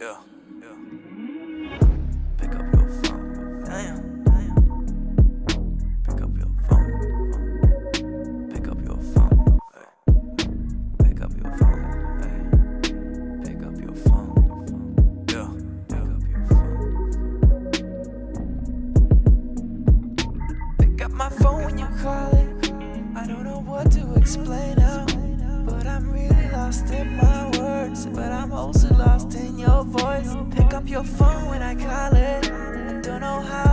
Yeah, yeah. Pick up your phone. Damn. Pick up your phone. Pick up your phone. Pick up your phone. Pick up your phone. Yeah, pick up your phone. Pick up my phone when you call it. I don't know what to explain now, but I'm really lost in my words. But I'm also lost voice. Pick up your phone when I call it. I don't know how